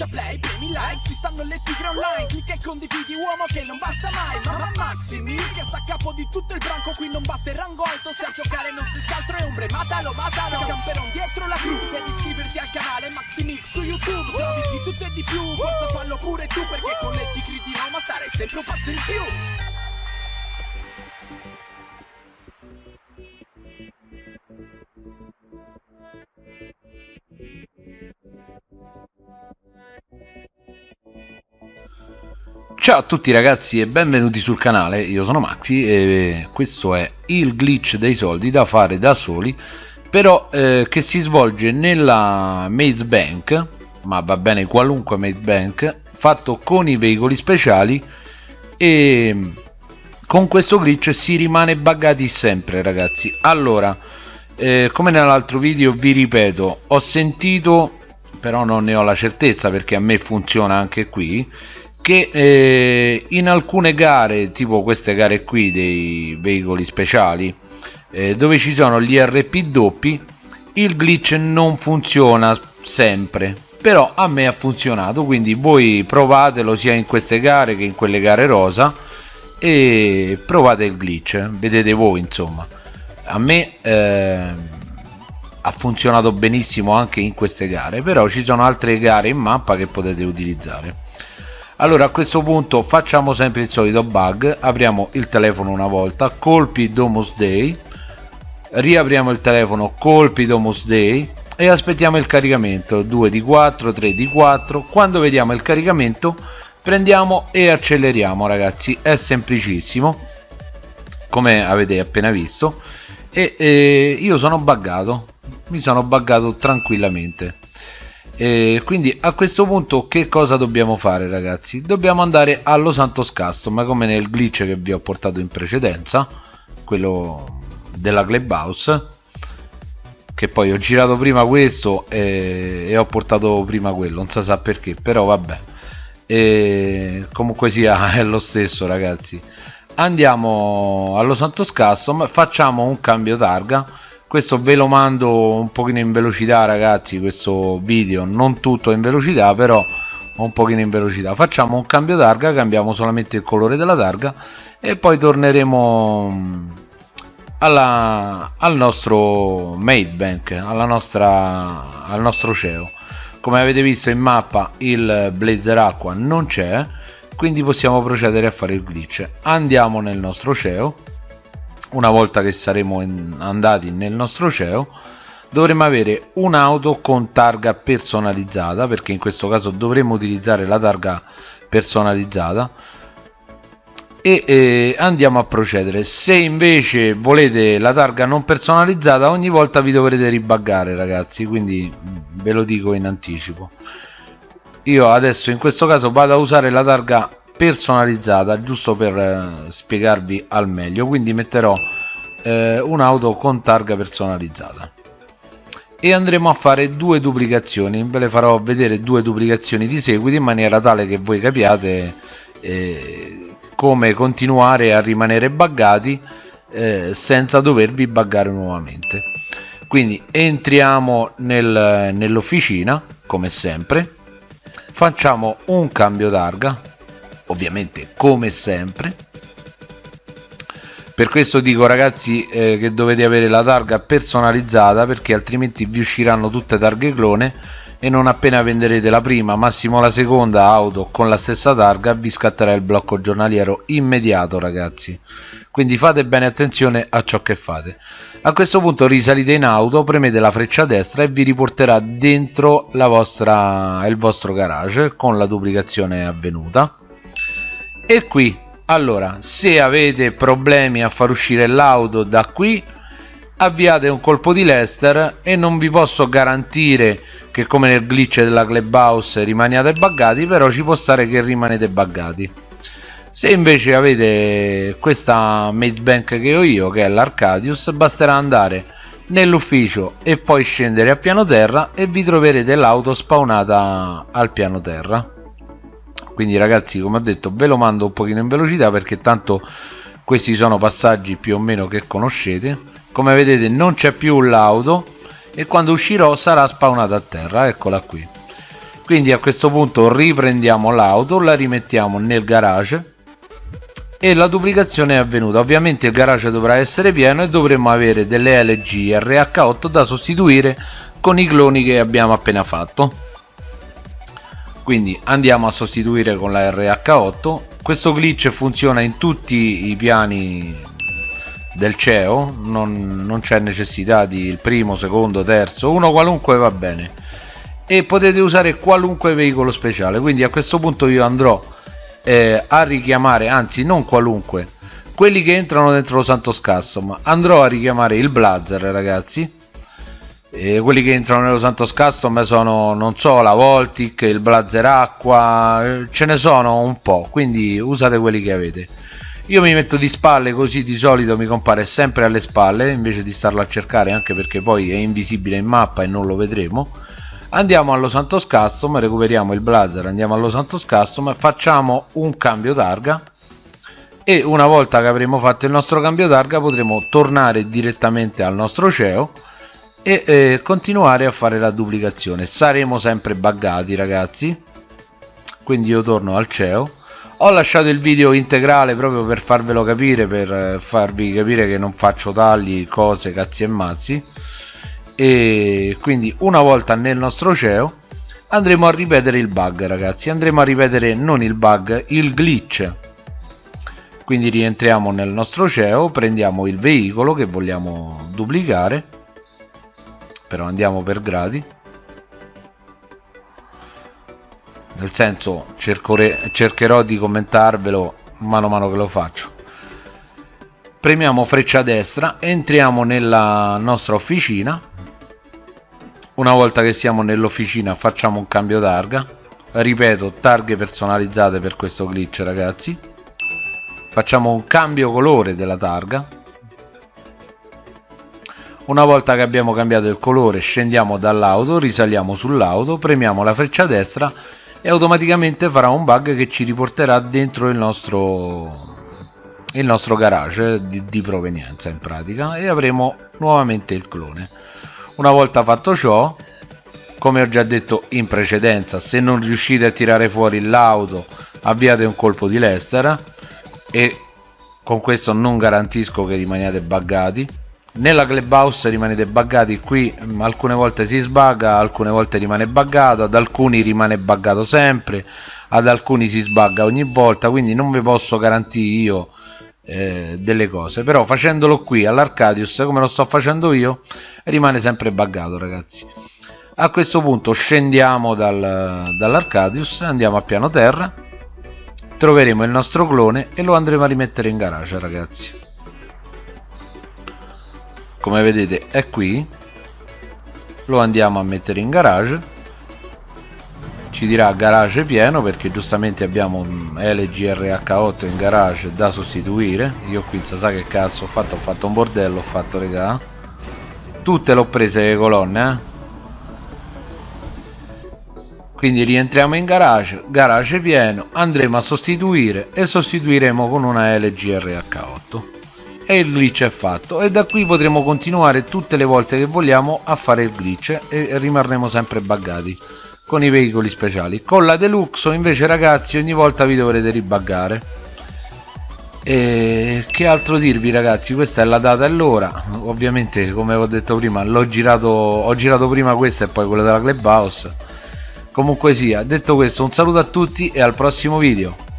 schiaccia play, premi like Ci stanno le tigre online Clicca e condividi uomo che non basta mai Mamma Maximi che sta a capo di tutto il branco Qui non basta il rango alto Se a giocare non si altro è ombre Matalo, matalo Camperon dietro la crew Devi iscriverti al canale Maximix su YouTube Se di tutto e di più Forza fallo pure tu Perché con le tigre di Roma stare sempre un passo in più Ciao a tutti ragazzi e benvenuti sul canale, io sono Maxi e questo è il glitch dei soldi da fare da soli però eh, che si svolge nella Maze Bank ma va bene qualunque Maze Bank fatto con i veicoli speciali e con questo glitch si rimane buggati sempre ragazzi. Allora eh, come nell'altro video vi ripeto ho sentito però non ne ho la certezza perché a me funziona anche qui che eh, in alcune gare tipo queste gare qui dei veicoli speciali eh, dove ci sono gli RP doppi il glitch non funziona sempre. Però a me ha funzionato quindi voi provatelo sia in queste gare che in quelle gare rosa e provate il glitch vedete voi insomma. A me eh, ha funzionato benissimo anche in queste gare però ci sono altre gare in mappa che potete utilizzare allora a questo punto facciamo sempre il solito bug. Apriamo il telefono una volta colpi domus day. Riapriamo il telefono colpi domus day. E aspettiamo il caricamento 2 di 4 3 di 4 quando vediamo il caricamento prendiamo e acceleriamo ragazzi. È semplicissimo come avete appena visto. E, e io sono buggato. Mi sono buggato tranquillamente e quindi a questo punto che cosa dobbiamo fare ragazzi? Dobbiamo andare allo Santos Custom come nel glitch che vi ho portato in precedenza quello della clubhouse che poi ho girato prima questo e, e ho portato prima quello non si sa perché però vabbè. E comunque sia è lo stesso ragazzi. Andiamo allo Santos Custom facciamo un cambio targa questo ve lo mando un pochino in velocità ragazzi questo video. Non tutto in velocità però un pochino in velocità. Facciamo un cambio targa cambiamo solamente il colore della targa e poi torneremo mm, alla, al nostro made bank alla nostra al nostro CEO come avete visto in mappa il blazer acqua non c'è quindi possiamo procedere a fare il glitch. Andiamo nel nostro CEO una volta che saremo andati nel nostro CEO dovremo avere un'auto con targa personalizzata perché in questo caso dovremo utilizzare la targa personalizzata. E eh, andiamo a procedere. Se invece volete la targa non personalizzata ogni volta vi dovrete ribaggare ragazzi quindi ve lo dico in anticipo. Io adesso in questo caso vado a usare la targa personalizzata giusto per eh, spiegarvi al meglio. Quindi metterò eh, un'auto con targa personalizzata. E andremo a fare due duplicazioni. Ve le farò vedere due duplicazioni di seguito in maniera tale che voi capiate eh, come continuare a rimanere buggati eh, senza dovervi buggare nuovamente. Quindi entriamo nel, nell'officina come sempre. Facciamo un cambio targa ovviamente come sempre. Per questo dico ragazzi eh, che dovete avere la targa personalizzata perché altrimenti vi usciranno tutte targhe clone e non appena venderete la prima massimo la seconda auto con la stessa targa vi scatterà il blocco giornaliero immediato ragazzi. Quindi fate bene attenzione a ciò che fate. A questo punto risalite in auto premete la freccia destra e vi riporterà dentro vostra, il vostro garage con la duplicazione avvenuta e qui allora se avete problemi a far uscire l'auto da qui avviate un colpo di Lester e non vi posso garantire che come nel glitch della clubhouse rimaniate buggati però ci può stare che rimanete buggati. Se invece avete questa maze bank che ho io che è l'Arcadius basterà andare nell'ufficio e poi scendere a piano terra e vi troverete l'auto spawnata al piano terra quindi ragazzi come ho detto ve lo mando un pochino in velocità perché tanto questi sono passaggi più o meno che conoscete. Come vedete non c'è più l'auto e quando uscirò sarà spawnata a terra. Eccola qui. Quindi a questo punto riprendiamo l'auto la rimettiamo nel garage e la duplicazione è avvenuta. Ovviamente il garage dovrà essere pieno e dovremmo avere delle LG RH8 da sostituire con i cloni che abbiamo appena fatto quindi andiamo a sostituire con la RH8 questo glitch funziona in tutti i piani del CEO non, non c'è necessità di il primo, secondo, terzo. Uno qualunque va bene. E potete usare qualunque veicolo speciale. Quindi a questo punto io andrò eh, a richiamare anzi non qualunque quelli che entrano dentro lo Santos Custom. Andrò a richiamare il Blazer ragazzi e quelli che entrano nello Santos Custom sono non so la Voltic, il Blazer Acqua ce ne sono un po' quindi usate quelli che avete. Io mi metto di spalle così di solito mi compare sempre alle spalle invece di starlo a cercare anche perché poi è invisibile in mappa e non lo vedremo. Andiamo allo Santos Custom recuperiamo il blazer andiamo allo Santos Custom facciamo un cambio targa e una volta che avremo fatto il nostro cambio targa potremo tornare direttamente al nostro CEO e eh, continuare a fare la duplicazione. Saremo sempre buggati ragazzi. Quindi io torno al CEO. Ho lasciato il video integrale proprio per farvelo capire per eh, farvi capire che non faccio tagli cose cazzi e mazzi. E quindi una volta nel nostro CEO andremo a ripetere il bug ragazzi. Andremo a ripetere non il bug il glitch. Quindi rientriamo nel nostro CEO prendiamo il veicolo che vogliamo duplicare però andiamo per gradi. Nel senso cercherò di commentarvelo mano a mano che lo faccio. Premiamo freccia destra entriamo nella nostra officina. Una volta che siamo nell'officina facciamo un cambio targa. Ripeto targhe personalizzate per questo glitch ragazzi. Facciamo un cambio colore della targa una volta che abbiamo cambiato il colore scendiamo dall'auto risaliamo sull'auto premiamo la freccia destra e automaticamente farà un bug che ci riporterà dentro il nostro il nostro garage di, di provenienza in pratica e avremo nuovamente il clone. Una volta fatto ciò come ho già detto in precedenza se non riuscite a tirare fuori l'auto avviate un colpo di Lester e con questo non garantisco che rimaniate buggati nella clubhouse rimanete buggati qui mm, alcune volte si sbagga alcune volte rimane buggato ad alcuni rimane buggato sempre ad alcuni si sbagga ogni volta quindi non vi posso garantire io eh, delle cose. Però facendolo qui all'Arcadius come lo sto facendo io rimane sempre buggato ragazzi. A questo punto scendiamo dal, dall'Arcadius andiamo a piano terra troveremo il nostro clone e lo andremo a rimettere in garage ragazzi come vedete è qui. Lo andiamo a mettere in garage. Ci dirà garage pieno perché giustamente abbiamo un LGRH8 in garage da sostituire. Io qui sa che cazzo ho fatto? Ho fatto un bordello ho fatto regà. Tutte l'ho prese le colonne eh? quindi rientriamo in garage garage pieno andremo a sostituire e sostituiremo con una LGRH8 e il glitch è fatto. E da qui potremo continuare tutte le volte che vogliamo a fare il glitch e rimarremo sempre buggati con i veicoli speciali. Con la deluxe invece ragazzi ogni volta vi dovrete ribaggare e che altro dirvi ragazzi? Questa è la data e l'ora. Ovviamente come ho detto prima l'ho girato ho girato prima questa e poi quella della clubhouse. Comunque sia detto questo un saluto a tutti e al prossimo video